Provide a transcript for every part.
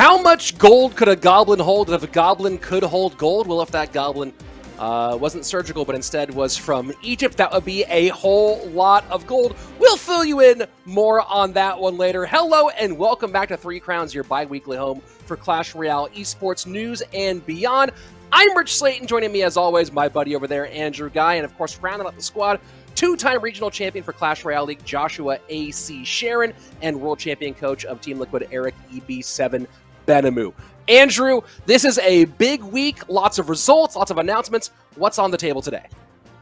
How much gold could a goblin hold if a goblin could hold gold? Well, if that goblin uh, wasn't surgical, but instead was from Egypt, that would be a whole lot of gold. We'll fill you in more on that one later. Hello and welcome back to Three Crowns, your bi-weekly home for Clash Royale esports news and beyond. I'm Rich Slayton, joining me as always, my buddy over there, Andrew Guy, and of course, rounding out the squad, two-time regional champion for Clash Royale League, Joshua A.C. Sharon, and world champion coach of Team Liquid, Eric EB7 Benamou. Andrew, this is a big week, lots of results, lots of announcements. What's on the table today?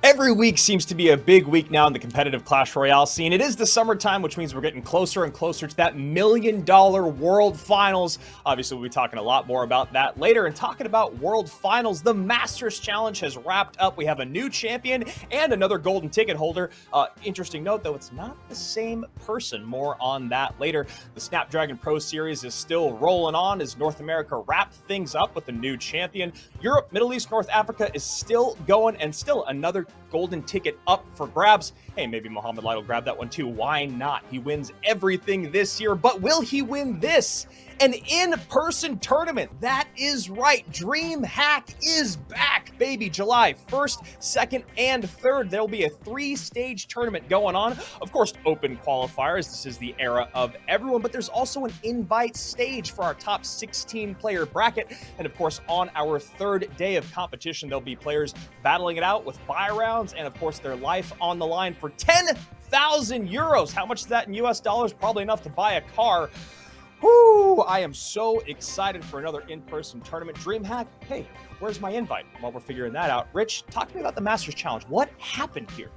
Every week seems to be a big week now in the competitive Clash Royale scene. It is the summertime, which means we're getting closer and closer to that million dollar world finals. Obviously, we'll be talking a lot more about that later. And talking about world finals, the Masters Challenge has wrapped up. We have a new champion and another golden ticket holder. Uh, interesting note, though, it's not the same person. More on that later. The Snapdragon Pro Series is still rolling on as North America wrapped things up with a new champion. Europe, Middle East, North Africa is still going and still another golden ticket up for grabs. Hey, maybe Mohamed Light will grab that one too. Why not? He wins everything this year, but will he win this? An in-person tournament. That is right. DreamHack is back, baby. July 1st, 2nd, and 3rd. There'll be a three-stage tournament going on. Of course, open qualifiers. This is the era of everyone, but there's also an invite stage for our top 16 player bracket. And of course, on our third day of competition, there'll be players battling it out with buy rounds and of course their life on the line for 10,000 euros. How much is that in US dollars? Probably enough to buy a car. Whoo! I am so excited for another in-person tournament. DreamHack, hey, where's my invite? While we're figuring that out, Rich, talk to me about the Masters Challenge. What happened here?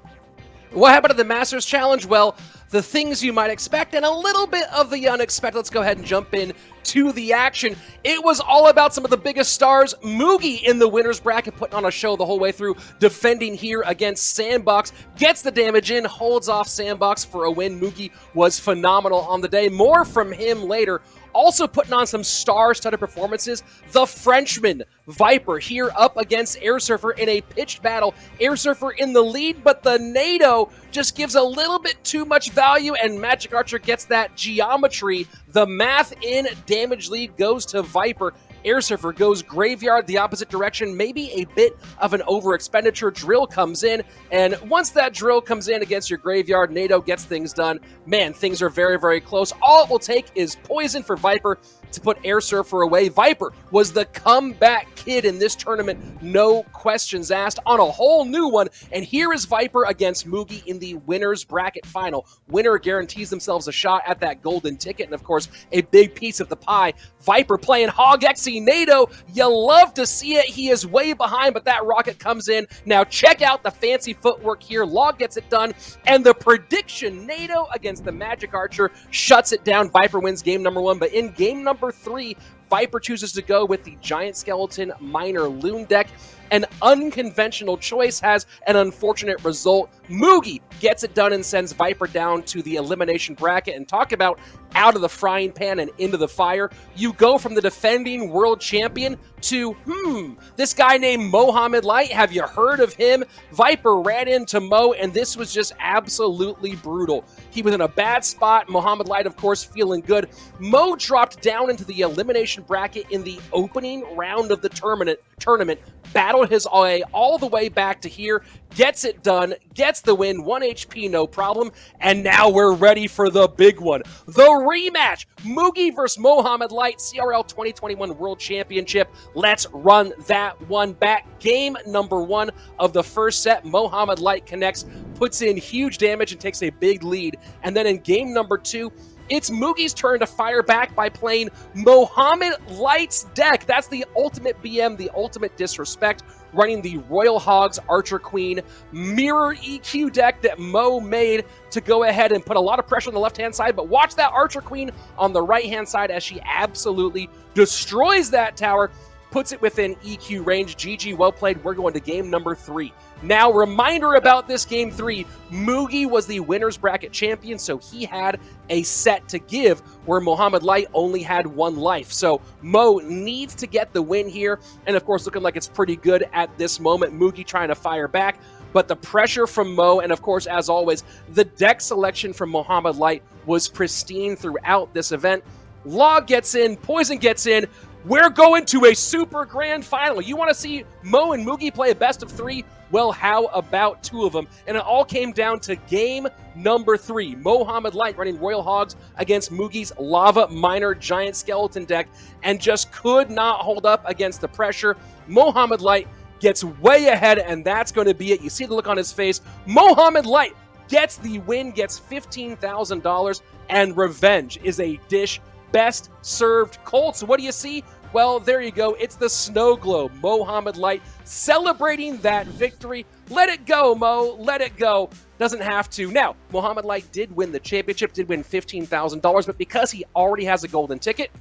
What happened to the Masters Challenge? Well, the things you might expect and a little bit of the unexpected. Let's go ahead and jump in to the action. It was all about some of the biggest stars. Mugi in the winner's bracket putting on a show the whole way through, defending here against Sandbox. Gets the damage in, holds off Sandbox for a win. Mugi was phenomenal on the day. More from him later. Also putting on some star-studded performances, the Frenchman, Viper, here up against Air Surfer in a pitched battle. Air Surfer in the lead, but the Nado just gives a little bit too much value, and Magic Archer gets that geometry. The math in damage lead goes to Viper. Air Surfer goes graveyard the opposite direction, maybe a bit of an over expenditure. Drill comes in, and once that drill comes in against your graveyard, Nado gets things done. Man, things are very, very close. All it will take is poison for Viper to put Air Surfer away. Viper was the comeback kid in this tournament, no questions asked, on a whole new one. And here is Viper against Mugi in the winner's bracket final. Winner guarantees themselves a shot at that golden ticket, and of course, a big piece of the pie. Viper playing Hog Xe Nado. You love to see it. He is way behind, but that rocket comes in. Now check out the fancy footwork here. Log gets it done, and the prediction, Nado against the Magic Archer, shuts it down. Viper wins game number one, but in game number number three, Viper chooses to go with the Giant Skeleton Miner Loon deck. An unconventional choice has an unfortunate result. Mugi gets it done and sends Viper down to the elimination bracket. And talk about out of the frying pan and into the fire. You go from the defending world champion to, hmm, this guy named Mohamed Light. Have you heard of him? Viper ran into Mo, and this was just absolutely brutal. He was in a bad spot. Mohamed Light, of course, feeling good. Mo dropped down into the elimination bracket in the opening round of the tournament, tournament battled his way all the way back to here, gets it done, gets the win, 1 HP, no problem, and now we're ready for the big one. The rematch, Mugi versus Mohamed Light, CRL 2021 World Championship. Let's run that one back. Game number one of the first set, Mohamed Light connects, puts in huge damage and takes a big lead. And then in game number two, it's Mugi's turn to fire back by playing Mohamed Light's deck. That's the ultimate BM, the ultimate disrespect, running the Royal Hogs Archer Queen mirror EQ deck that Mo made to go ahead and put a lot of pressure on the left-hand side. But watch that Archer Queen on the right-hand side as she absolutely destroys that tower puts it within EQ range. GG, well played. We're going to game number three. Now, reminder about this game three Mugi was the winner's bracket champion, so he had a set to give where Mohamed Light only had one life. So Mo needs to get the win here, and of course, looking like it's pretty good at this moment. Mugi trying to fire back, but the pressure from Mo, and of course, as always, the deck selection from Mohamed Light was pristine throughout this event Log gets in, Poison gets in. We're going to a super grand final. You want to see Mo and Mugi play a best of three? Well, how about two of them? And it all came down to game number three. Mohamed Light running Royal Hogs against Mugi's Lava Miner Giant Skeleton deck and just could not hold up against the pressure. Mohamed Light gets way ahead, and that's going to be it. You see the look on his face. Mohamed Light gets the win, gets $15,000, and revenge is a dish best served cold. So what do you see? Well, there you go. It's the snow globe. Mohamed Light celebrating that victory. Let it go, Mo. Let it go. Doesn't have to. Now, Mohamed Light did win the championship, did win $15,000, but because he already has a golden ticket,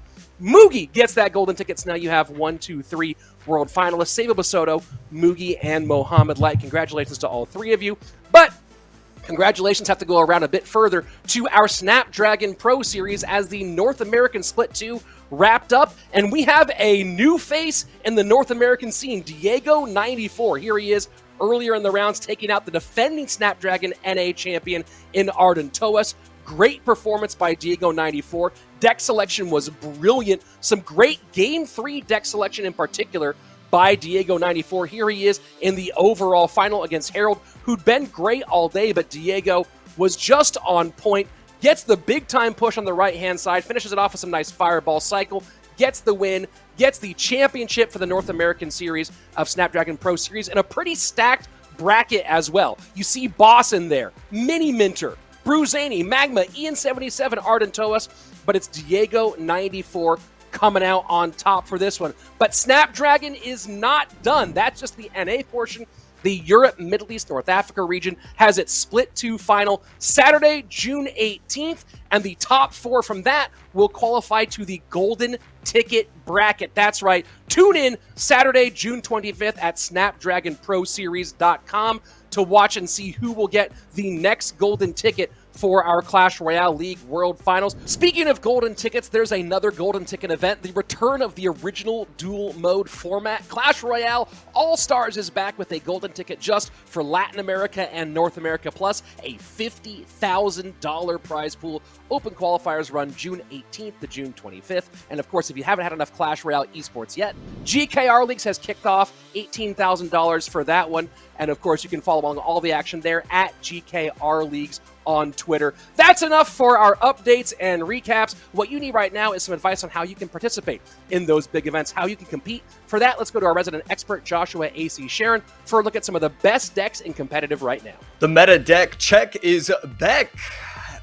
Mugi gets that golden ticket. So now you have one, two, three world finalists. Saba Basoto, Mugi, and Mohamed Light. Congratulations to all three of you. Congratulations have to go around a bit further to our Snapdragon Pro Series as the North American Split 2 wrapped up, and we have a new face in the North American scene, Diego94. Here he is earlier in the rounds, taking out the defending Snapdragon NA champion in Arden Toas. Great performance by Diego94. Deck selection was brilliant. Some great Game 3 deck selection in particular by Diego94. Here he is in the overall final against Harold, who'd been great all day, but Diego was just on point. Gets the big time push on the right hand side, finishes it off with some nice fireball cycle, gets the win, gets the championship for the North American Series of Snapdragon Pro Series, and a pretty stacked bracket as well. You see Boss in there, Mini Minter, Bruzani, Magma, Ian77, Arden Toas, but it's Diego 94 coming out on top for this one. But Snapdragon is not done. That's just the NA portion. The Europe, Middle East, North Africa region has its split two final Saturday, June 18th, and the top four from that will qualify to the Golden Ticket Bracket. That's right. Tune in Saturday, June 25th at SnapdragonProSeries.com to watch and see who will get the next Golden Ticket for our Clash Royale League World Finals. Speaking of golden tickets, there's another golden ticket event, the return of the original dual mode format. Clash Royale All-Stars is back with a golden ticket just for Latin America and North America, plus a $50,000 prize pool. Open qualifiers run June 18th to June 25th. And of course, if you haven't had enough Clash Royale esports yet, GKR Leagues has kicked off $18,000 for that one. And of course, you can follow along all the action there at GKR Leagues on Twitter. That's enough for our updates and recaps. What you need right now is some advice on how you can participate in those big events, how you can compete. For that, let's go to our resident expert, Joshua A.C. Sharon, for a look at some of the best decks in competitive right now. The meta deck check is back.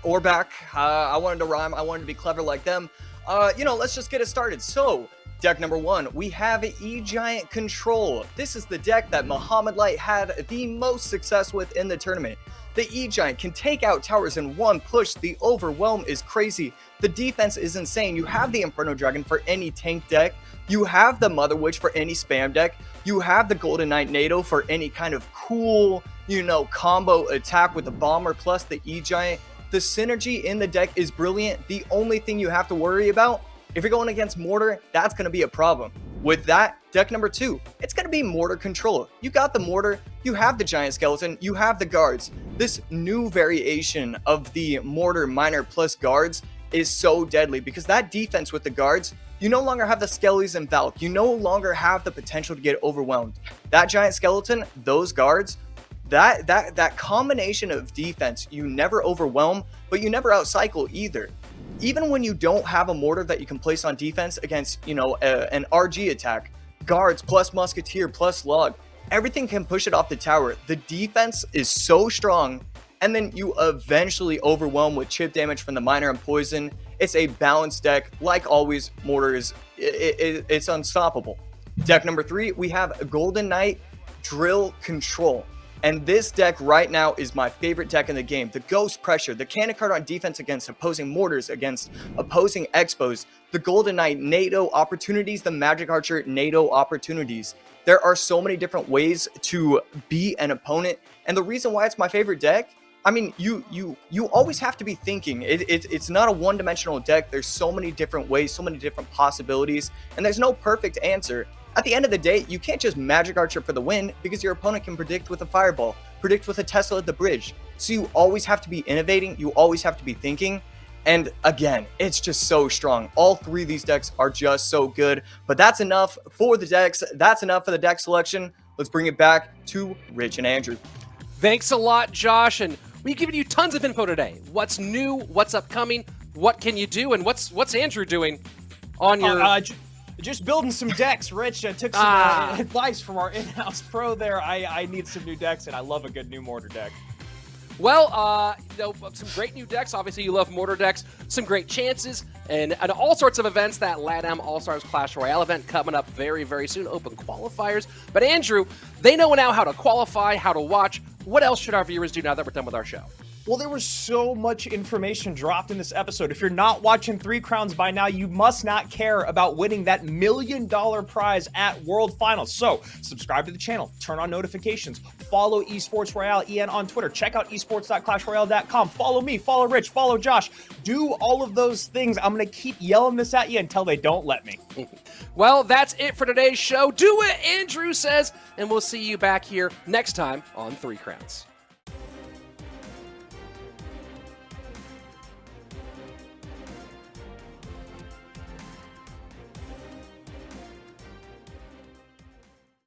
Or back. Uh, I wanted to rhyme. I wanted to be clever like them. Uh, you know, let's just get it started. So, Deck number one, we have E-Giant Control. This is the deck that Mohamed Light had the most success with in the tournament. The E-Giant can take out towers in one push, the overwhelm is crazy, the defense is insane, you have the Inferno Dragon for any tank deck, you have the Mother Witch for any spam deck, you have the Golden Knight Nado for any kind of cool, you know, combo attack with the Bomber plus the E-Giant. The synergy in the deck is brilliant, the only thing you have to worry about if you're going against Mortar, that's going to be a problem. With that, deck number two, it's going to be Mortar Control. You got the Mortar, you have the Giant Skeleton, you have the Guards. This new variation of the Mortar Miner plus Guards is so deadly because that defense with the Guards, you no longer have the Skellies and Valk. You no longer have the potential to get overwhelmed. That Giant Skeleton, those Guards, that that that combination of defense you never overwhelm but you never outcycle either even when you don't have a mortar that you can place on defense against, you know, a, an RG attack, guards plus musketeer plus log, everything can push it off the tower. The defense is so strong, and then you eventually overwhelm with chip damage from the miner and poison. It's a balanced deck. Like always, mortar is it, it, it's unstoppable. Deck number three, we have Golden Knight Drill Control. And this deck right now is my favorite deck in the game. The Ghost Pressure, the Cannon card on defense against opposing Mortars, against opposing X-Bows, the Golden Knight Nado opportunities, the Magic Archer Nado opportunities. There are so many different ways to beat an opponent. And the reason why it's my favorite deck I mean, you you you always have to be thinking. It, it, it's not a one-dimensional deck. There's so many different ways, so many different possibilities, and there's no perfect answer. At the end of the day, you can't just Magic Archer for the win because your opponent can predict with a Fireball, predict with a Tesla at the bridge. So you always have to be innovating, you always have to be thinking, And again, it's just so strong. All three of these decks are just so good. But that's enough for the decks. That's enough for the deck selection. Let's bring it back to Rich and Andrew. Thanks a lot, Josh, and we've given you tons of info today. What's new? What's upcoming? What can you do? And what's what's Andrew doing on your? Uh, uh, just building some decks, Rich. I took some Ah. uh, advice from our in-house pro there. I, I need some new decks, and I love a good new mortar deck. Well, uh, you know, some great new decks. Obviously, you love mortar decks. Some great chances and, and all sorts of events. That LATAM All Stars Clash Royale event coming up very, very soon. Open qualifiers. But Andrew, they know now how to qualify, how to watch. What else should our viewers do now that we're done with our show? Well, there was so much information dropped in this episode. If you're not watching Three Crowns by now, you must not care about winning that million dollar prize at World Finals. So, subscribe to the channel, turn on notifications, follow Esports Royale EN on Twitter, check out esports.clashroyale.com, follow me, follow Rich, follow Josh. Do all of those things. I'm going to keep yelling this at you until they don't let me. Well, that's it for today's show. Do what Andrew says, and we'll see you back here next time on Three Crowns.